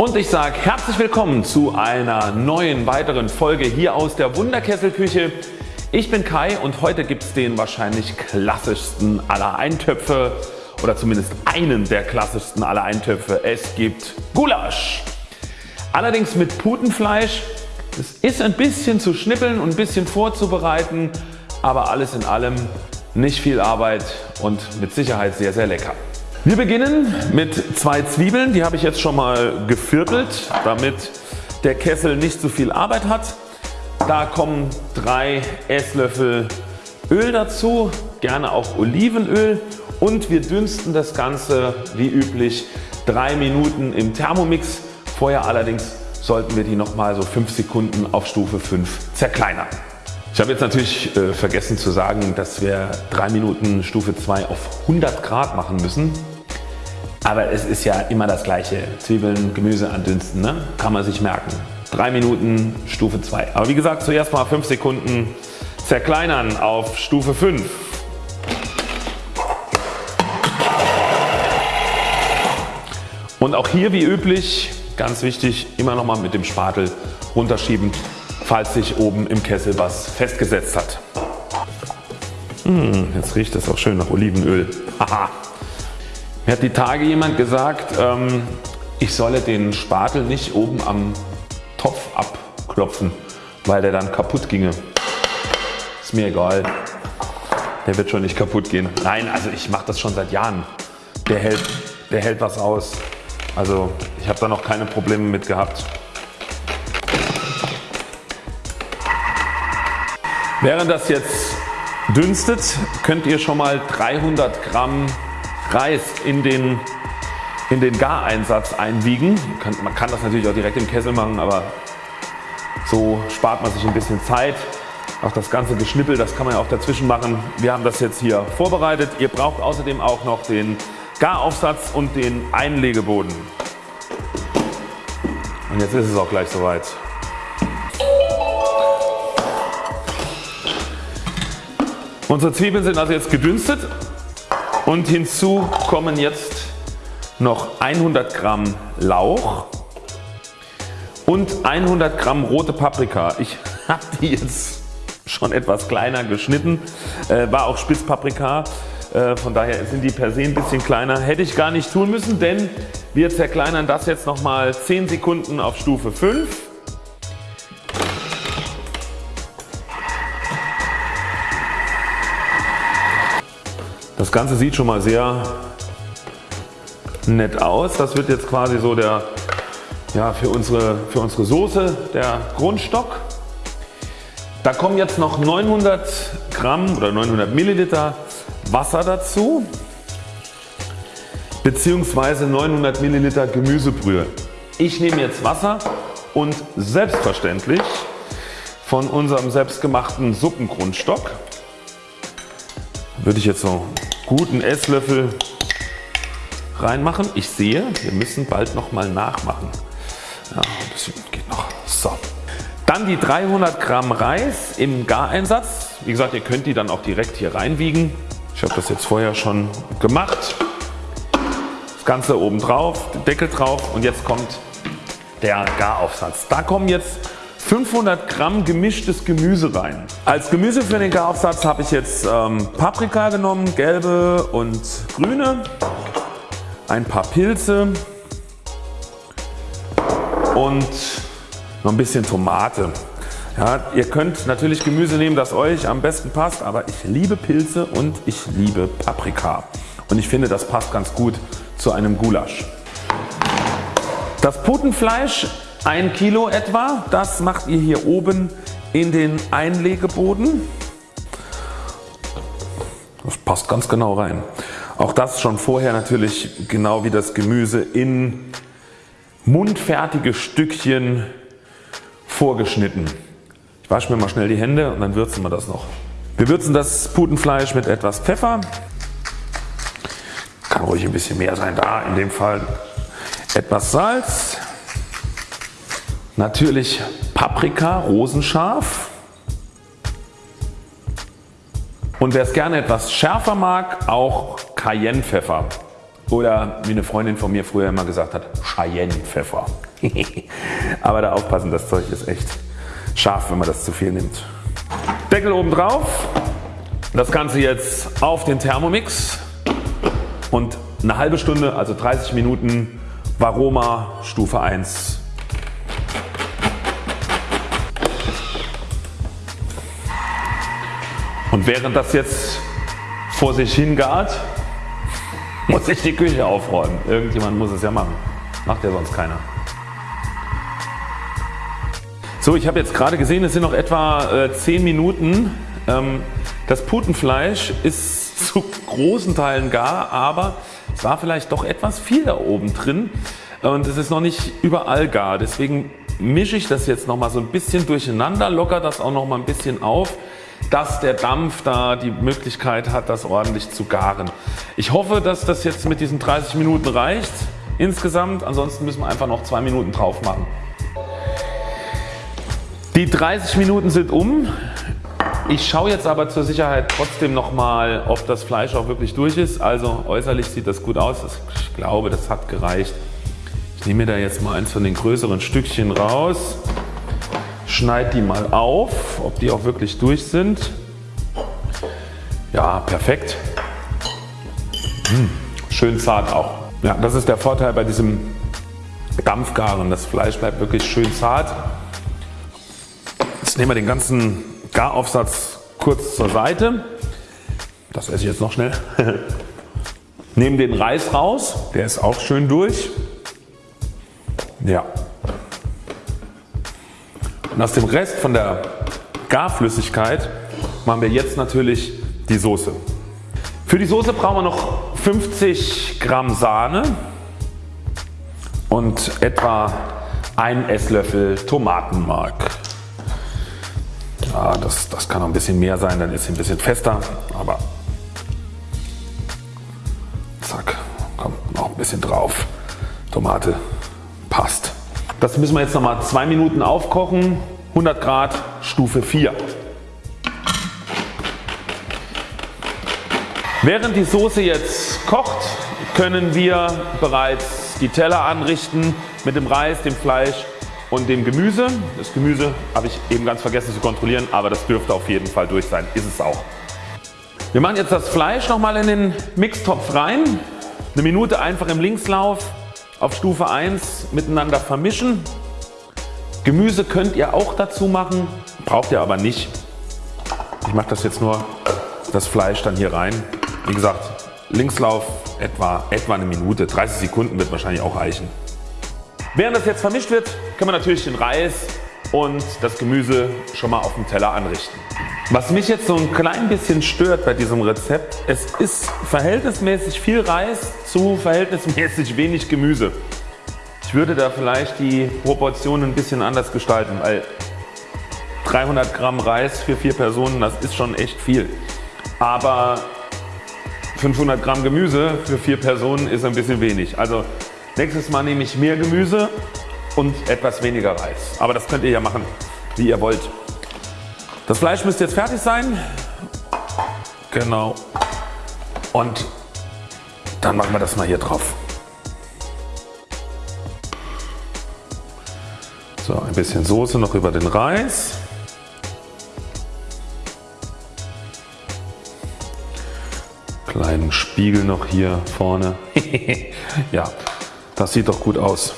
Und ich sage herzlich willkommen zu einer neuen weiteren Folge hier aus der Wunderkesselküche. Ich bin Kai und heute gibt es den wahrscheinlich klassischsten aller Eintöpfe oder zumindest einen der klassischsten aller Eintöpfe. Es gibt Gulasch. Allerdings mit Putenfleisch. Es ist ein bisschen zu schnippeln und ein bisschen vorzubereiten, aber alles in allem nicht viel Arbeit und mit Sicherheit sehr sehr lecker. Wir beginnen mit zwei Zwiebeln, die habe ich jetzt schon mal geviertelt, damit der Kessel nicht so viel Arbeit hat. Da kommen drei Esslöffel Öl dazu, gerne auch Olivenöl und wir dünsten das Ganze wie üblich drei Minuten im Thermomix. Vorher allerdings sollten wir die nochmal so 5 Sekunden auf Stufe 5 zerkleinern. Ich habe jetzt natürlich äh, vergessen zu sagen, dass wir 3 Minuten Stufe 2 auf 100 Grad machen müssen. Aber es ist ja immer das gleiche. Zwiebeln, Gemüse andünsten, ne? kann man sich merken. 3 Minuten Stufe 2. Aber wie gesagt zuerst mal 5 Sekunden zerkleinern auf Stufe 5. Und auch hier wie üblich ganz wichtig immer noch mal mit dem Spatel runterschieben falls sich oben im Kessel was festgesetzt hat. Hm, jetzt riecht es auch schön nach Olivenöl. Haha. Mir hat die Tage jemand gesagt ähm, ich solle den Spatel nicht oben am Topf abklopfen weil der dann kaputt ginge. Ist mir egal. Der wird schon nicht kaputt gehen. Nein also ich mache das schon seit Jahren. Der hält, der hält was aus. Also ich habe da noch keine Probleme mit gehabt. Während das jetzt dünstet könnt ihr schon mal 300 Gramm Reis in den, in den Gareinsatz einwiegen. Man kann das natürlich auch direkt im Kessel machen, aber so spart man sich ein bisschen Zeit. Auch das ganze Geschnippel, das kann man ja auch dazwischen machen. Wir haben das jetzt hier vorbereitet. Ihr braucht außerdem auch noch den Garaufsatz und den Einlegeboden. Und jetzt ist es auch gleich soweit. Unsere Zwiebeln sind also jetzt gedünstet und hinzu kommen jetzt noch 100 Gramm Lauch und 100 Gramm rote Paprika. Ich habe die jetzt schon etwas kleiner geschnitten, äh, war auch Spitzpaprika, äh, von daher sind die per se ein bisschen kleiner. Hätte ich gar nicht tun müssen, denn wir zerkleinern das jetzt nochmal 10 Sekunden auf Stufe 5 Das Ganze sieht schon mal sehr nett aus. Das wird jetzt quasi so der ja, für, unsere, für unsere Soße der Grundstock. Da kommen jetzt noch 900 Gramm oder 900 Milliliter Wasser dazu beziehungsweise 900 Milliliter Gemüsebrühe. Ich nehme jetzt Wasser und selbstverständlich von unserem selbstgemachten Suppengrundstock würde ich jetzt so guten Esslöffel reinmachen. Ich sehe wir müssen bald nochmal nachmachen. Ja, ein bisschen geht noch. So. Dann die 300 Gramm Reis im Gareinsatz. Wie gesagt ihr könnt die dann auch direkt hier reinwiegen. Ich habe das jetzt vorher schon gemacht. Das Ganze oben drauf, Deckel drauf und jetzt kommt der Garaufsatz. Da kommen jetzt 500 Gramm gemischtes Gemüse rein. Als Gemüse für den Garaufsatz habe ich jetzt ähm, Paprika genommen, gelbe und grüne, ein paar Pilze und noch ein bisschen Tomate. Ja, ihr könnt natürlich Gemüse nehmen das euch am besten passt, aber ich liebe Pilze und ich liebe Paprika und ich finde das passt ganz gut zu einem Gulasch. Das Putenfleisch 1 Kilo etwa, das macht ihr hier oben in den Einlegeboden. Das passt ganz genau rein. Auch das schon vorher natürlich genau wie das Gemüse in mundfertige Stückchen vorgeschnitten. Ich wasche mir mal schnell die Hände und dann würzen wir das noch. Wir würzen das Putenfleisch mit etwas Pfeffer. Kann ruhig ein bisschen mehr sein da in dem Fall. Etwas Salz, Natürlich Paprika rosenscharf und wer es gerne etwas schärfer mag auch Cayennepfeffer. oder wie eine Freundin von mir früher immer gesagt hat, Cheyenne-Pfeffer. Aber da aufpassen, das Zeug ist echt scharf, wenn man das zu viel nimmt. Deckel oben drauf, das Ganze jetzt auf den Thermomix und eine halbe Stunde, also 30 Minuten Varoma Stufe 1. Und während das jetzt vor sich hingart, muss ich die Küche aufräumen. Irgendjemand muss es ja machen. Macht ja sonst keiner. So, ich habe jetzt gerade gesehen, es sind noch etwa äh, 10 Minuten. Ähm, das Putenfleisch ist zu großen Teilen gar, aber es war vielleicht doch etwas viel da oben drin und es ist noch nicht überall gar. Deswegen mische ich das jetzt noch mal so ein bisschen durcheinander, locker das auch noch mal ein bisschen auf dass der Dampf da die Möglichkeit hat das ordentlich zu garen. Ich hoffe dass das jetzt mit diesen 30 Minuten reicht insgesamt, ansonsten müssen wir einfach noch 2 Minuten drauf machen. Die 30 Minuten sind um. Ich schaue jetzt aber zur Sicherheit trotzdem nochmal ob das Fleisch auch wirklich durch ist. Also äußerlich sieht das gut aus. Ich glaube das hat gereicht. Ich nehme mir da jetzt mal eins von den größeren Stückchen raus schneide die mal auf, ob die auch wirklich durch sind. Ja, perfekt. Hm, schön zart auch. Ja, das ist der Vorteil bei diesem Dampfgaren. Das Fleisch bleibt wirklich schön zart. Jetzt nehmen wir den ganzen Garaufsatz kurz zur Seite. Das esse ich jetzt noch schnell. Nehmen den Reis raus, der ist auch schön durch. Ja, und aus dem Rest von der Garflüssigkeit machen wir jetzt natürlich die Soße. Für die Soße brauchen wir noch 50 Gramm Sahne und etwa ein Esslöffel Tomatenmark. Ja, das, das kann noch ein bisschen mehr sein, dann ist sie ein bisschen fester, aber zack, kommt noch ein bisschen drauf. Tomate passt. Das müssen wir jetzt noch mal zwei Minuten aufkochen. 100 Grad Stufe 4. Während die Soße jetzt kocht können wir bereits die Teller anrichten mit dem Reis, dem Fleisch und dem Gemüse. Das Gemüse habe ich eben ganz vergessen zu kontrollieren, aber das dürfte auf jeden Fall durch sein. Ist es auch. Wir machen jetzt das Fleisch nochmal in den Mixtopf rein. Eine Minute einfach im Linkslauf auf Stufe 1 miteinander vermischen. Gemüse könnt ihr auch dazu machen, braucht ihr aber nicht. Ich mache das jetzt nur das Fleisch dann hier rein. Wie gesagt Linkslauf etwa, etwa eine Minute, 30 Sekunden wird wahrscheinlich auch reichen. Während das jetzt vermischt wird können wir natürlich den Reis und das Gemüse schon mal auf dem Teller anrichten. Was mich jetzt so ein klein bisschen stört bei diesem Rezept, es ist verhältnismäßig viel Reis zu verhältnismäßig wenig Gemüse. Ich würde da vielleicht die Proportionen ein bisschen anders gestalten, weil 300 Gramm Reis für vier Personen, das ist schon echt viel. Aber 500 Gramm Gemüse für vier Personen ist ein bisschen wenig. Also nächstes Mal nehme ich mehr Gemüse und etwas weniger Reis. Aber das könnt ihr ja machen wie ihr wollt. Das Fleisch müsste jetzt fertig sein. Genau. Und dann machen wir das mal hier drauf. So, ein bisschen Soße noch über den Reis. Kleinen Spiegel noch hier vorne. ja, das sieht doch gut aus.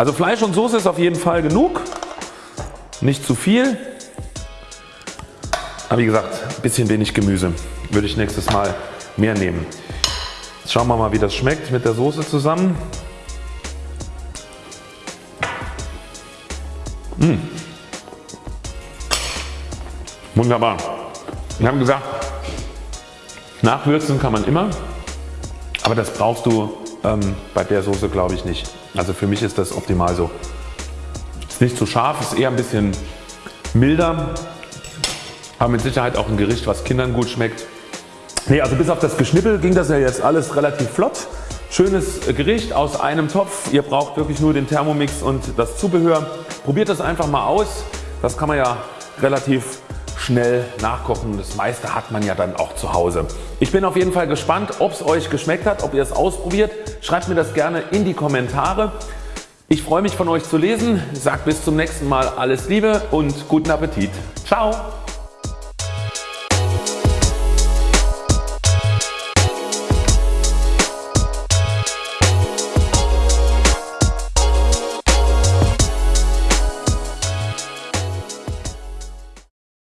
Also Fleisch und Soße ist auf jeden Fall genug. Nicht zu viel. Aber wie gesagt, ein bisschen wenig Gemüse. Würde ich nächstes Mal mehr nehmen. Jetzt schauen wir mal wie das schmeckt mit der Soße zusammen. Mmh. Wunderbar. Wir haben gesagt, nachwürzen kann man immer, aber das brauchst du ähm, bei der Soße glaube ich nicht. Also für mich ist das optimal so. Ist nicht zu scharf, ist eher ein bisschen milder, aber mit Sicherheit auch ein Gericht was Kindern gut schmeckt. Nee, also bis auf das Geschnippel ging das ja jetzt alles relativ flott. Schönes Gericht aus einem Topf. Ihr braucht wirklich nur den Thermomix und das Zubehör. Probiert das einfach mal aus. Das kann man ja relativ schnell nachkochen. Das meiste hat man ja dann auch zu Hause. Ich bin auf jeden Fall gespannt ob es euch geschmeckt hat, ob ihr es ausprobiert. Schreibt mir das gerne in die Kommentare. Ich freue mich von euch zu lesen. Sagt bis zum nächsten Mal alles Liebe und guten Appetit. Ciao.